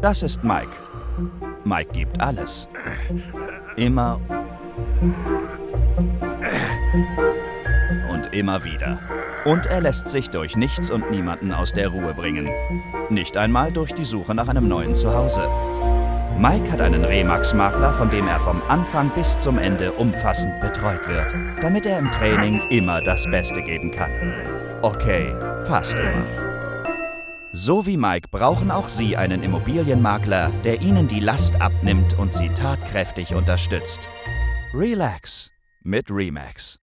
Das ist Mike. Mike gibt alles. Immer und immer wieder. Und er lässt sich durch nichts und niemanden aus der Ruhe bringen. Nicht einmal durch die Suche nach einem neuen Zuhause. Mike hat einen Remax-Makler, von dem er vom Anfang bis zum Ende umfassend betreut wird, damit er im Training immer das Beste geben kann. Okay, fast immer. So wie Mike brauchen auch Sie einen Immobilienmakler, der Ihnen die Last abnimmt und Sie tatkräftig unterstützt. Relax mit Remax.